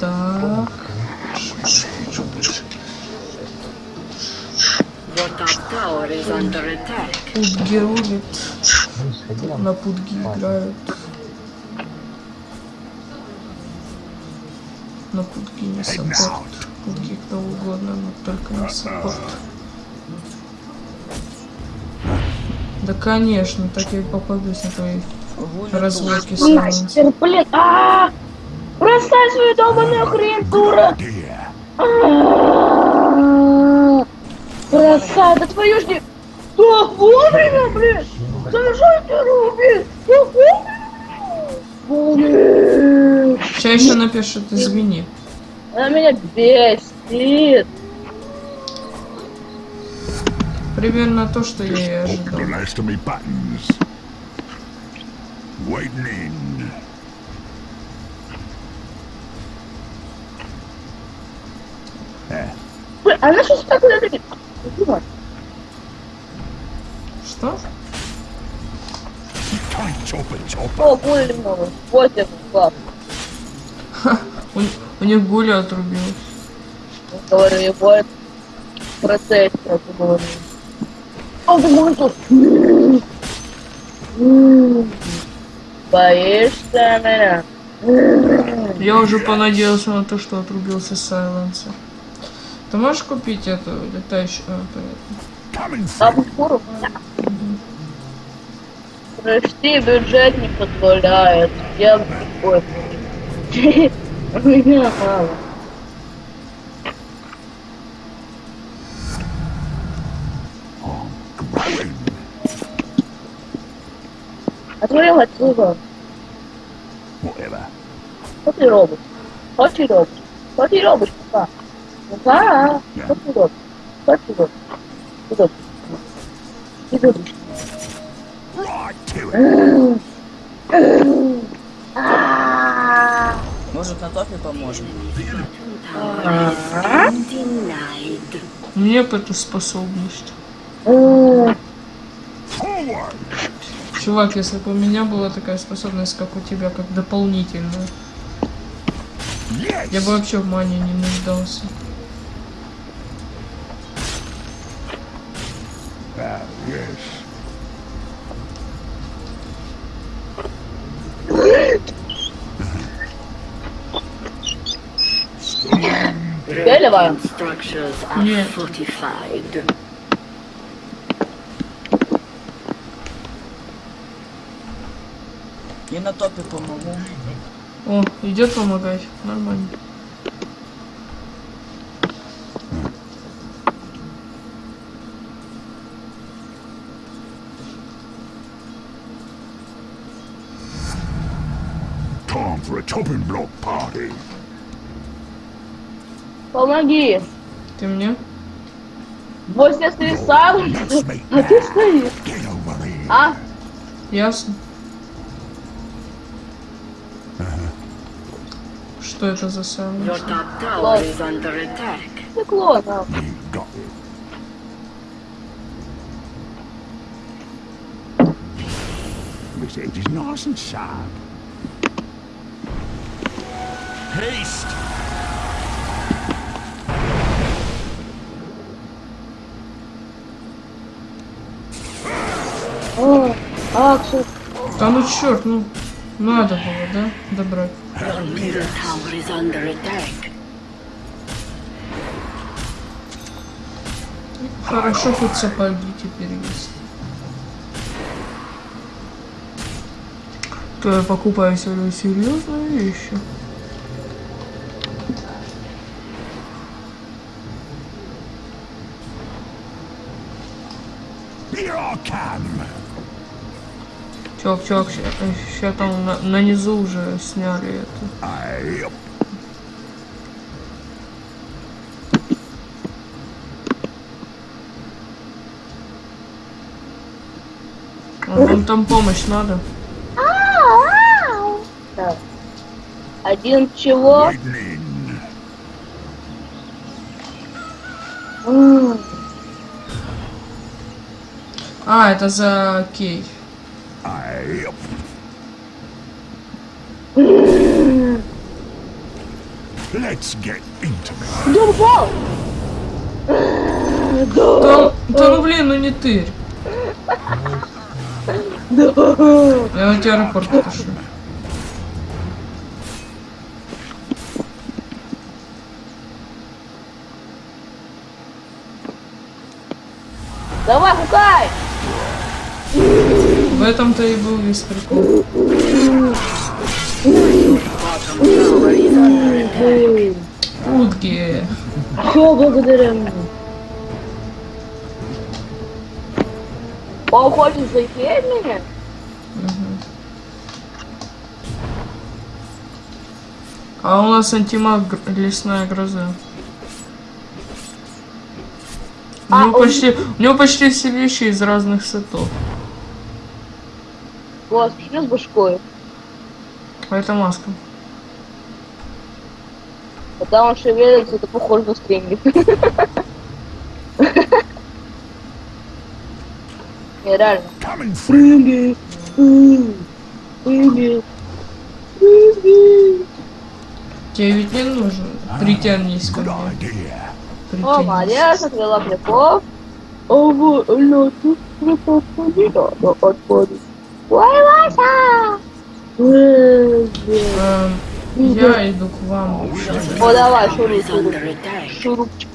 Так. Пудги рулит. На пудги играют. На пудги не support. Пудги кто угодно, но только не support. Да конечно, так я и попадусь на твои разводки сайленс. Мастер, блин, а Бросай свою долбаную хрень, дура! Бросай, да твою ж не... Так вовремя, блин! Завершай ты руби! Так вовремя! Сейчас еще напишет, извини. Она меня бесит! Примерно то, что я и ожидал. Nice Блин, она сейчас так куда-то... Дура. Что? О, блин, мама. Вот это, класс. У, у них гуля отрубилась. Говорю, его это процесс, как я говорю. О, ты можешь. Боишься меня? Я уже понадеялся на то, что отрубился Сайленса. Ты можешь купить эту летающую... а, понятно. Прости, бюджет не позволяет. Я... Ой. У меня мало. Отворил отсюда. Whatever. Що ти робиш? Що ти робиш? Що ти робиш, папа? Папа, що ти робиш? Що ти робиш? Ти робиш? Ти робиш? Right to it. А, Может на топе поможем? Мне бы эту способность. Чувак, если бы у меня была такая способность, как у тебя, как дополнительная, я бы вообще в мане не нуждался. Ah, yes. Белева. Structures are Yeah. fortified. И на топе помогу. О, идет помогать. Нормально. Chopping block party. Помоги. Ты мне? Вот я стою сам, а ты стоишь. Get over here. А? Ясно. Что это за Your самое? top tower is under attack. Стекло, да. You got it. This edge is nice and sharp. Haste! О, а, кстати, Да ну черт, ну надо было, да? Добрать. Your middle tower is under attack. Хорошо, хоть сапоги теперь есть. То я покупаю себе серьезные вещи. Чувак, чувак, сейчас там на, на низу уже сняли это. Aye. А Вам там помощь надо? Один чего? А, это за кей. Let's get intimate. Упал? Да, да ну блин, ну не ты. Я на тебя рапорт пишу. Давай, хукай! В этом-то и был весь прикол. Утки. Все благодаря мне. Он хочет зайти меня? А у нас антимаг лесная гроза. У А, него, он- почти, у него почти все вещи из разных сетов. Господи, что с башкой? А это маска. Когда он шевелится, это похоже на стрингер. Не, реально. Стрингер. Стрингер. Стрингер. Тебе ведь не нужно. Притянись ко мне. О, Притянись. молодец, отвела пляков. О, вот, ну, тут не надо отходить. Ой, Вася! Эм, я иду к вам. О, давай, шуруп, шуруп. Шурупчик.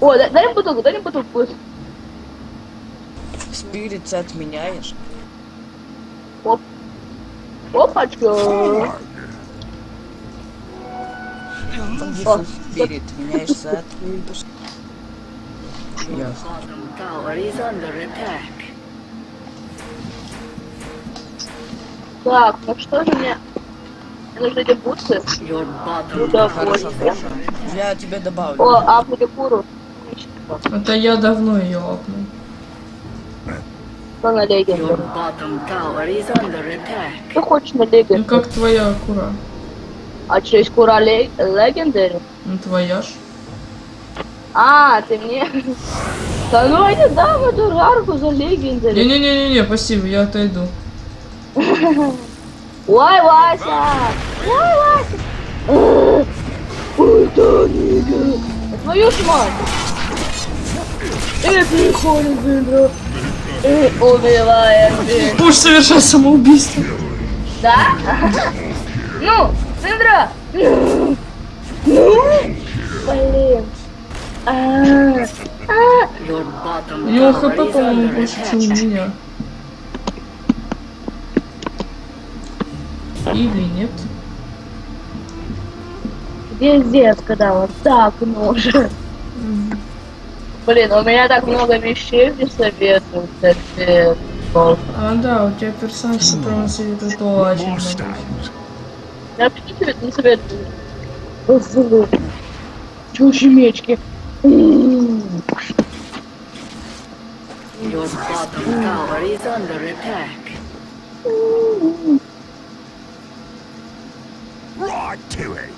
О, дай, дай мне бутылку, дай мне бутылку. Спирит ты отменяешь. Опачка. О, Спирит меняешь сет. Ясно. Так, ну что же мне? Нужны эти бутсы. Да, under Я тебе добавлю. О, а фурикуру. Это я давно ее апнул. Что на attack. Что хочешь на Ну легенду? как твоя кура? А есть кура ле- легендари? Ну твоя ж. А, ты мне... Да ну я не дам эту жарку за легендари. Не-не-не-не, спасибо, я отойду. Ой, Вася! Ой, Вася! Ой, да, нига! Твою ж мать! Эй, приходит, блин, Эй, убивает, блин. Будешь совершать самоубийство. Да? Ну, Синдра! Ну, блин. Tower хп, по-моему, больше, чем у меня. Или нет? Пиздец, когда вот так нужен. Блин, у меня так много вещей не советуют, капец. А, да, у тебя персонаж прямо советует очень много. Я вообще тебе не советую. Чуши мечки. Your bottom tower is under attack. Right to it.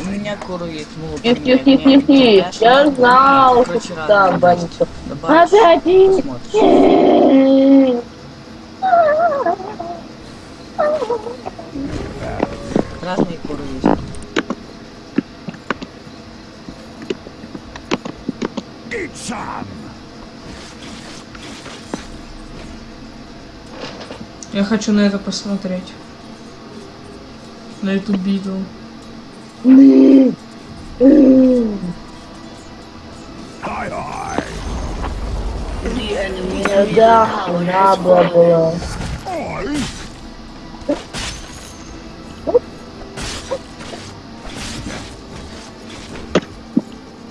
У меня куру есть. Ну, Тихо, тихо, тихо, тихо. Я знал, что там банится. Опять и- посмотришь. Разные куры есть. Some. Я хочу на это посмотреть. На эту битву. М. М. Aye, aye. The enemy's Мне middle да, tower has надо fallen. было. Aye.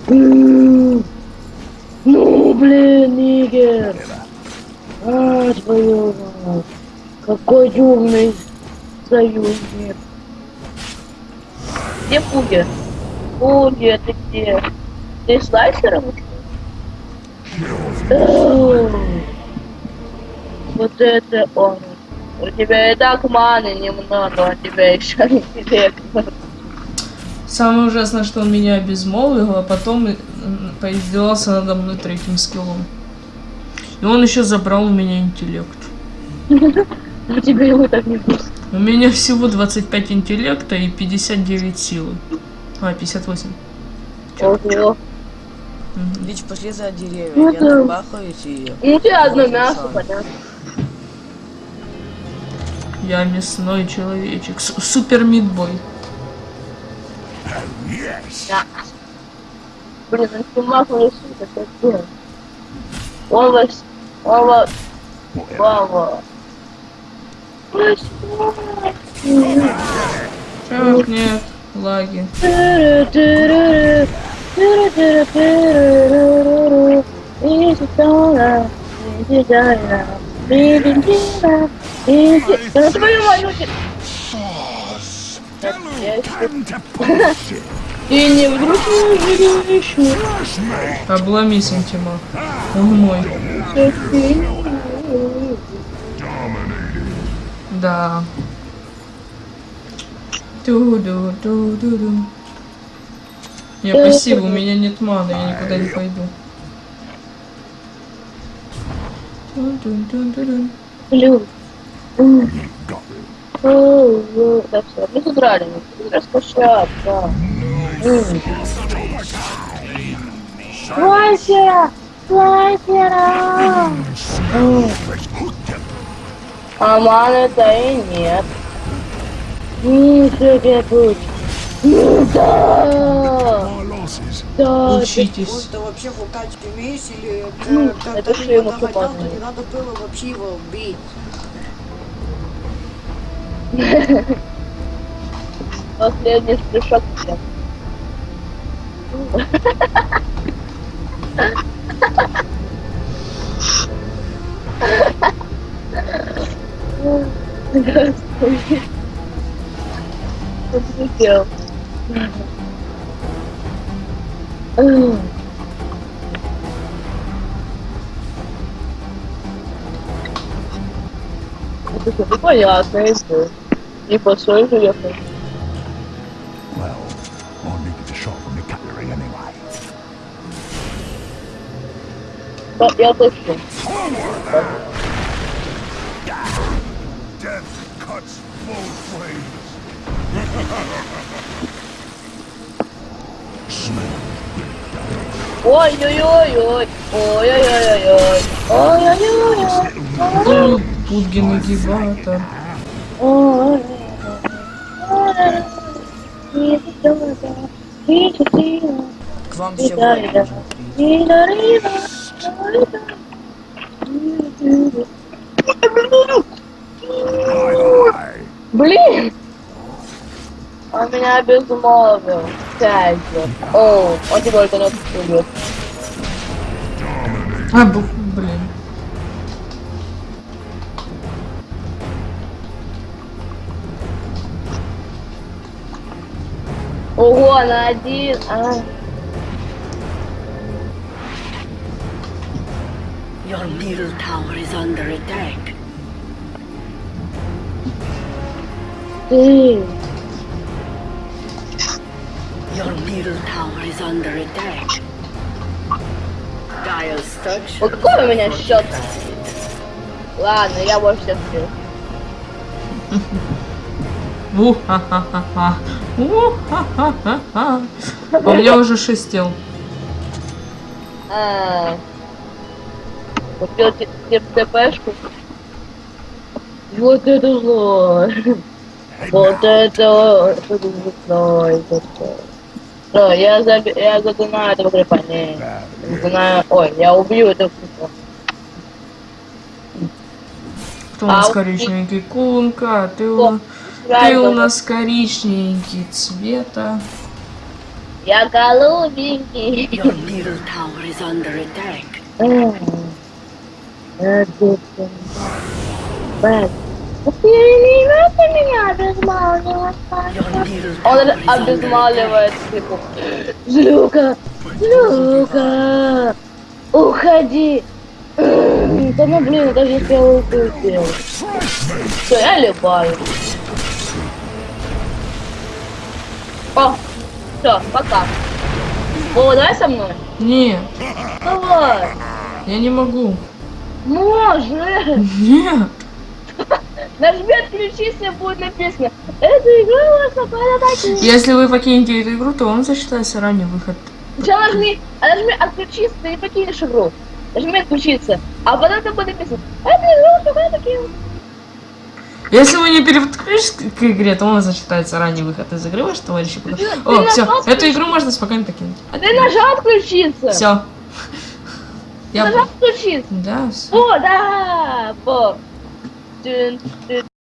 М. Ну, блин, Нигер. А, твою мать. Какой умный союзник. Где Пуги? Пуги, ты где? Ты слайсером? Вот это он. У тебя и так маны немного, а тебя еще интеллект. Самое ужасное, что он меня обезмолвил, а потом поиздевался надо мной третьим скиллом. И он еще забрал у меня интеллект. А тебе его так не будет. У меня всего 25 интеллекта и 59 силы. А, 58. Ого. Лич, пошли за деревья. Ну Я набахаюсь и... Ну, у тебя одно мясо, понятно. Я мясной человечек. Супер мидбой. Yes. Блин, он снимал вас... Он вас... Whatever. Вау. Так, нет, лаги. Да твою ты не вдруг не me. Обломись, антимаг. Он мой. Да. Ту-ду-ду-ду-ду. Я спасибо, у меня нет маны, я никуда не пойду. О, Да все, мы тут рады, раскошаться. Вася! Вася! Let's hook them. А маны-то и нет. Тебе путь. Да! Да, Учитесь. ты вообще хукать умеешь или Ну, это, это что ему попадает? то не надо было вообще его убить. последний всем. Господи. Что ты сделал? Это что, ну понятно, это. И посоль Я точно. Ой-ой-ой-ой. Ой-ой-ой-ой. Ой-ой-ой-ой. Агибатор. Ой. К вам все Да, да. Bye-bye. Блин! Он меня безмолвил. Пять же. О, он тебе только не отпустил. А, бу- Your middle tower is under attack. Ты. Your middle tower is under attack. Dire structure. Вот какой у меня счет? Ладно, я больше всех. У-ха-ха-ха-ха. У-ха-ха-ха-ха. А у меня уже шесть тел. А. Купил те- те- ТПшку. Вот это зло. Вот это зло. Что, я заби... я задунаю этого крипа. Не, задунаю... Ой, я убью этого крипа. Кто у нас А, коричневенький? Кунка, ты у, ты у нас коричневенький цвета. Я голубенький. Your middle tower is under attack. Он обезмаливает типа. Злюка! Злюка! Уходи! Да ну блин, даже если я укусил. Все, я либаю. О, все, пока. О, давай со мной. Нет, Давай. я не могу. Может. Нет. Нажми отключиться, будет написано. Эта игра вас нападает. Если вы покинете эту игру, то вам засчитается ранний выход. Сначала нажми, а нажми отключиться, ты не покинешь игру. Нажми отключиться. А потом там будет написано. Эта игра вас нападает. Если вы не переподключитесь к игре, то вам засчитается ранний выход из игры, ваши товарищи. О, все, эту игру можно спокойно покинуть. А ты нажал отключиться. Все. Я... Нажал отключиться. Да, всё. О, да. Вот. Тын, тын.